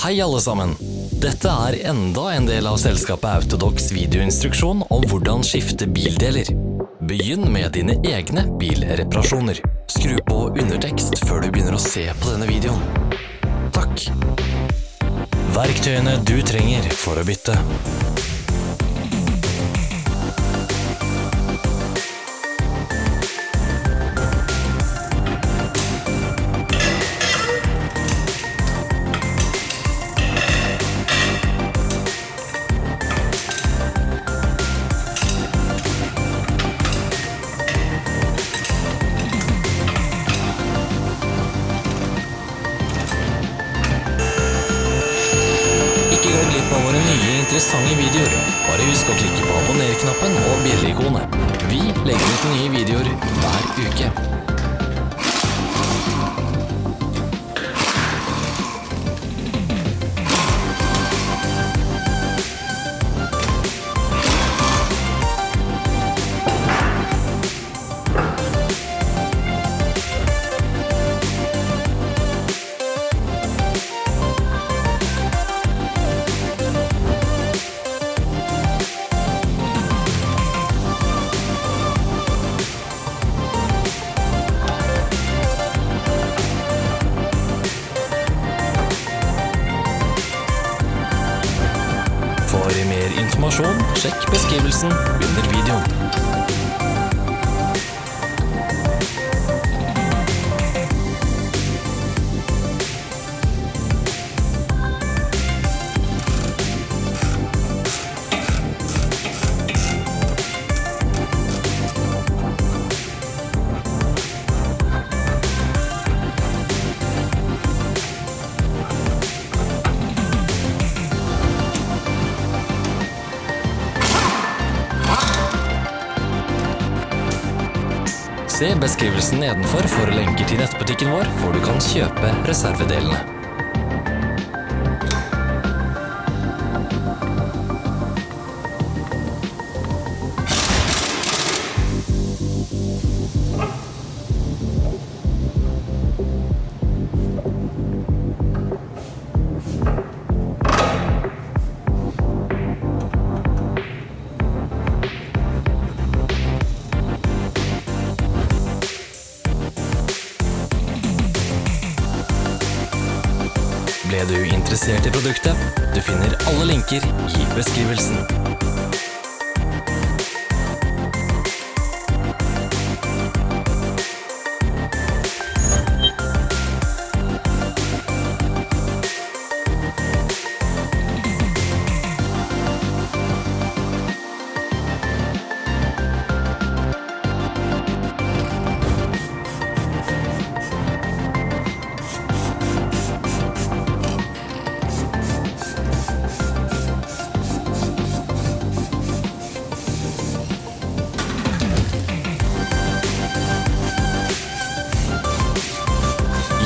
Hei alle sammen! Dette er enda en del av selskapet Autodox videoinstruksjon om hvordan skifte bildeler. Begynn med dine egne bilreparasjoner. Skru på undertekst før du begynner å se på denne videoen. Takk! Verktøyene du trenger for å bytte. Glipp av våre nye interessante videoer. Bare husk å klikke på abonner-knappen og bjelle-ikonet. Vi legger ut nye videoer hver uke. For mer informasjon, sjekk beskrivelsen under videoen. Se beskrivelsen nedenfor for lenker til nettbutikken vår, hvor du kan kjøpe reservedelene. Ble du interessert i produktet? Du finner alle linker i beskrivelsen.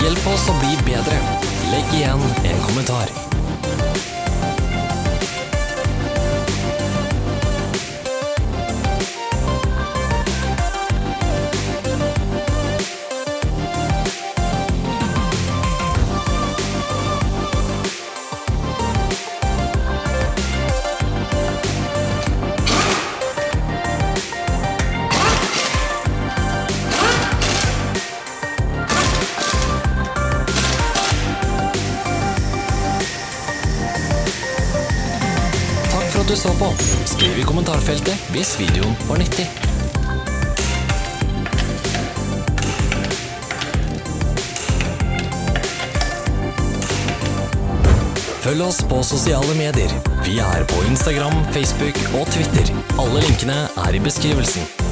Hjelp oss å bli bedre. Legg igjen en kommentar. For at du så på. Skriv i kommentarfeltet hvis videoen var nyttig. Følg oss på sosiale medier. Vi er på Instagram, Facebook og Twitter. Alle linkene er i beskrivelsen.